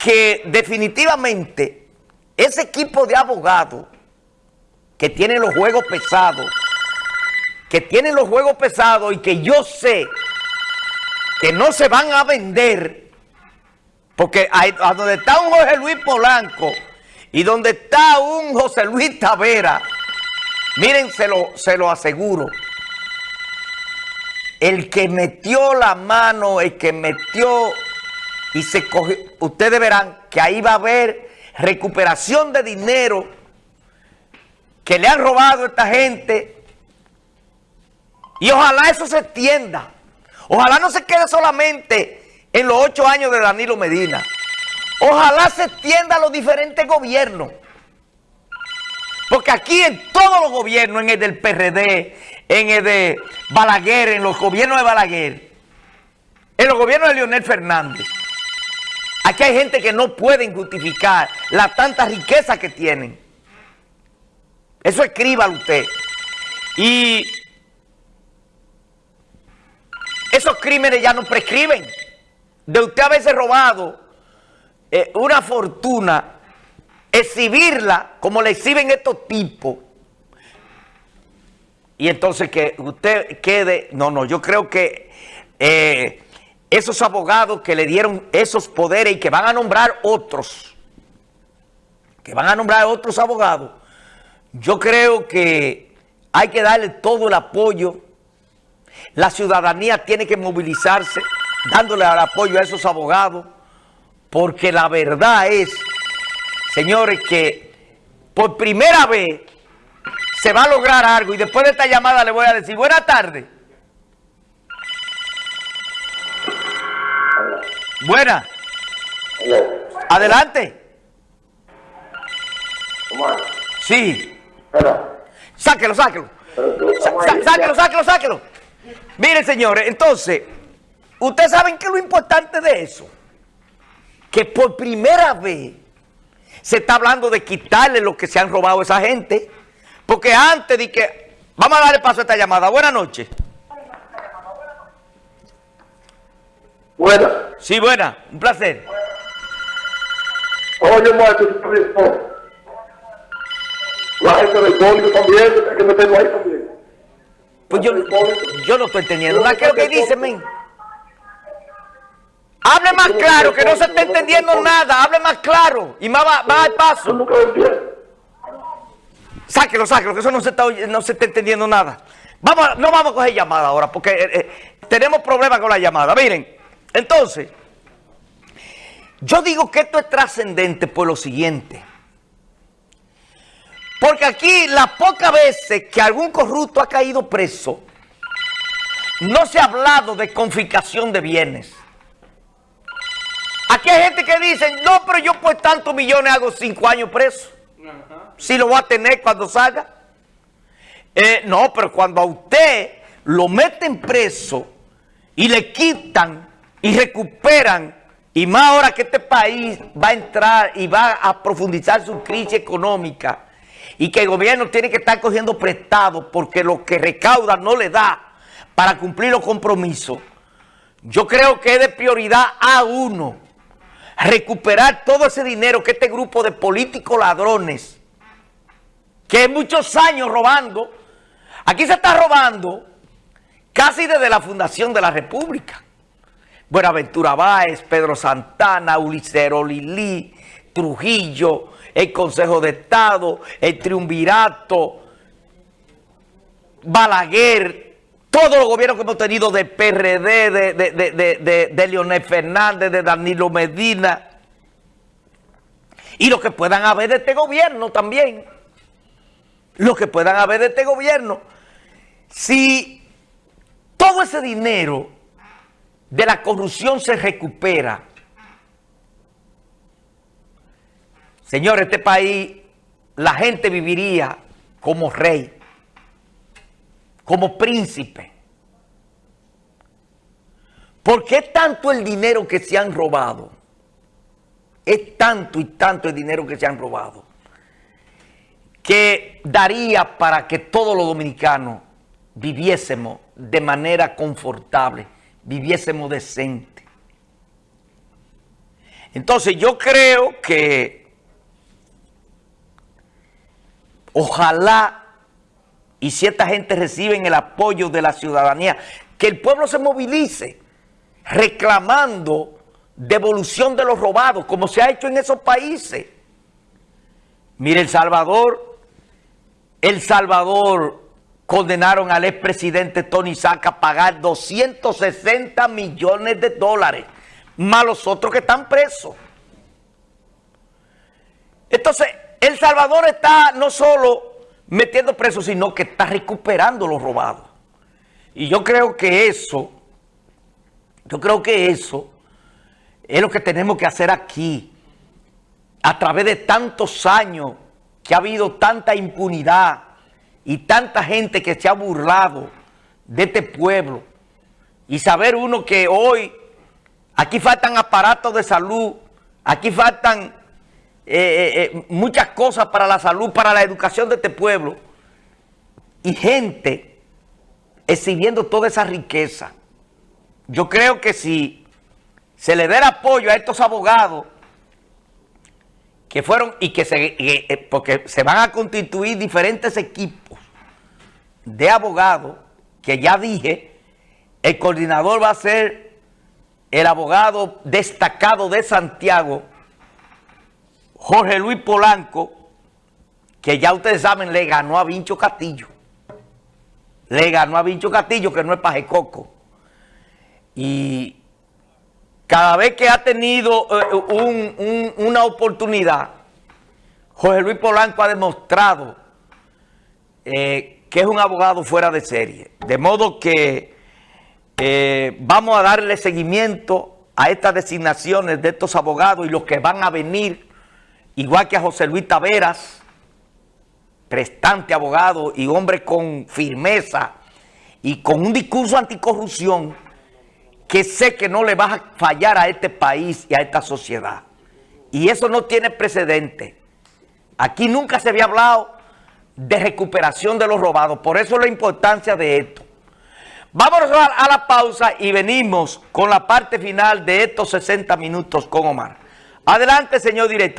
que definitivamente ese equipo de abogados que tiene los juegos pesados, que tienen los juegos pesados y que yo sé que no se van a vender, porque a donde está un José Luis Polanco y donde está un José Luis Tavera, miren, se lo, se lo aseguro, el que metió la mano, el que metió y se cogió, ustedes verán que ahí va a haber recuperación de dinero que le han robado a esta gente y ojalá eso se extienda. Ojalá no se quede solamente en los ocho años de Danilo Medina. Ojalá se extienda a los diferentes gobiernos. Porque aquí en todos los gobiernos, en el del PRD, en el de Balaguer, en los gobiernos de Balaguer, en los gobiernos de Leonel Fernández, aquí hay gente que no pueden justificar la tanta riqueza que tienen. Eso escríbalo usted. Y esos crímenes ya no prescriben. De usted haberse robado eh, una fortuna exhibirla como le exhiben estos tipos y entonces que usted quede, no, no, yo creo que eh, esos abogados que le dieron esos poderes y que van a nombrar otros, que van a nombrar otros abogados, yo creo que hay que darle todo el apoyo, la ciudadanía tiene que movilizarse dándole el apoyo a esos abogados, porque la verdad es señores, que por primera vez se va a lograr algo y después de esta llamada le voy a decir, buenas tardes. Buena. Adelante. Sí. Sáquelo, sáquelo. sáquelo, sáquelo, sáquelo. Miren, señores, entonces, ustedes saben que lo importante de eso, que por primera vez se está hablando de quitarle lo que se han robado a esa gente. Porque antes de que... Vamos a darle paso a esta llamada. Buenas noches. Buenas. Sí, buena. Un placer. Oye, maestro, la gente del público también, hay que meterlo ahí también. Pues yo, yo no estoy entendiendo. ¿Qué es lo que dice, men? Hable más claro, que no se está entendiendo nada. Hable más claro y más va, al paso. Sáquelo, sáquelo, que eso no se está, no se está entendiendo nada. Vamos, no vamos a coger llamada ahora, porque eh, eh, tenemos problemas con la llamada. Miren, entonces, yo digo que esto es trascendente por lo siguiente. Porque aquí las pocas veces que algún corrupto ha caído preso, no se ha hablado de confiscación de bienes. Aquí hay gente que dice, no, pero yo por tantos millones hago cinco años preso. Si lo voy a tener cuando salga. Eh, no, pero cuando a usted lo meten preso y le quitan y recuperan, y más ahora que este país va a entrar y va a profundizar su crisis económica, y que el gobierno tiene que estar cogiendo prestado porque lo que recauda no le da para cumplir los compromisos, yo creo que es de prioridad a uno recuperar todo ese dinero que este grupo de políticos ladrones, que muchos años robando, aquí se está robando casi desde la fundación de la República. Buenaventura Báez, Pedro Santana, Ulicero Lili, Trujillo, el Consejo de Estado, el Triunvirato, Balaguer, todos los gobiernos que hemos tenido de PRD, de, Leonel Fernández, de Danilo Medina, y lo que puedan haber de este gobierno también, lo que puedan haber de este gobierno, si todo ese dinero de la corrupción se recupera, señor, este país, la gente viviría como rey como príncipe. ¿Por qué tanto el dinero que se han robado? Es tanto y tanto el dinero que se han robado que daría para que todos los dominicanos viviésemos de manera confortable, viviésemos decente. Entonces yo creo que ojalá y si esta gente recibe el apoyo de la ciudadanía, que el pueblo se movilice reclamando devolución de los robados, como se ha hecho en esos países. Mire, El Salvador, El Salvador condenaron al expresidente Tony Saca a pagar 260 millones de dólares, más los otros que están presos. Entonces, El Salvador está no solo metiendo presos, sino que está recuperando los robados. Y yo creo que eso, yo creo que eso es lo que tenemos que hacer aquí, a través de tantos años que ha habido tanta impunidad, y tanta gente que se ha burlado de este pueblo y saber uno que hoy aquí faltan aparatos de salud, aquí faltan eh, eh, eh, muchas cosas para la salud, para la educación de este pueblo y gente exhibiendo toda esa riqueza. Yo creo que si se le dé apoyo a estos abogados que fueron y que se, porque se van a constituir diferentes equipos de abogados, que ya dije, el coordinador va a ser el abogado destacado de Santiago, Jorge Luis Polanco, que ya ustedes saben, le ganó a Vincho Castillo. Le ganó a Vincho Castillo, que no es pajecoco. Y cada vez que ha tenido eh, una oportunidad, Jorge Luis Polanco ha demostrado eh, que es un abogado fuera de serie. De modo que eh, vamos a darle seguimiento a estas designaciones de estos abogados y los que van a venir, igual que a José Luis Taveras, prestante abogado y hombre con firmeza y con un discurso anticorrupción que sé que no le va a fallar a este país y a esta sociedad. Y eso no tiene precedente. Aquí nunca se había hablado de recuperación de los robados. Por eso la importancia de esto. Vámonos a, la pausa y venimos con la parte final de estos 60 minutos con Omar. Adelante, señor director.